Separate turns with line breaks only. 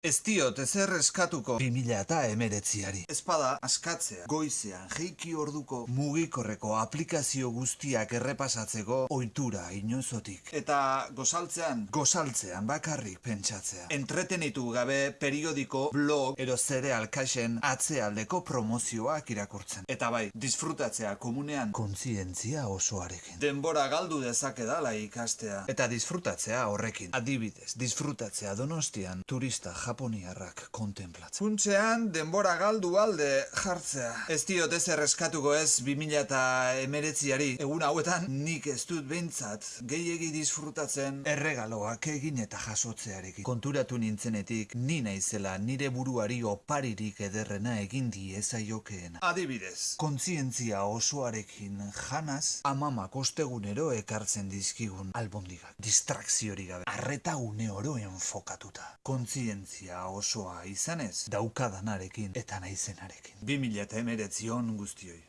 Ez diot ezer eskatuko 2000 eta emeretziari. Espada askatzea, goizean, jeiki orduko mugikorreko aplikazio guztiak errepasatzeko ohitura inozotik. Eta gozaltzean, gozaltzean bakarrik pentsatzea. Entretenitu gabe periodiko, blog, ero zereal kaixen atzealdeko promozioak irakurtzen. Eta bai, disfrutatzea komunean kontzientzia osoarekin. Denbora galdu dezake dala ikastea. Eta disfrutatzea horrekin. Adibidez, disfrutatzea donostian turista japoniarrak kontemplatzen. Funtzean, denbora galdu alde jartzea. Ez diot ez erreskatuko ez 2000 eta emeretziari. Egun hauetan, nik ez dut behintzat gehiegi disfrutatzen erregaloak egin eta jasotzearekin. Konturatu nintzenetik, ni naizela nire buruari oparirik ederrena egin diezaiokeena. Adibidez, kontzientzia osoarekin janaz, amamak ostegunero ekartzen dizkigun albondigak. Distrakziorik gabe, arreta une oro enfokatuta. Kontzientzia osoa izanez, daukadanarekin eta naizenarekin. 2000 eta emeretzion guztioi.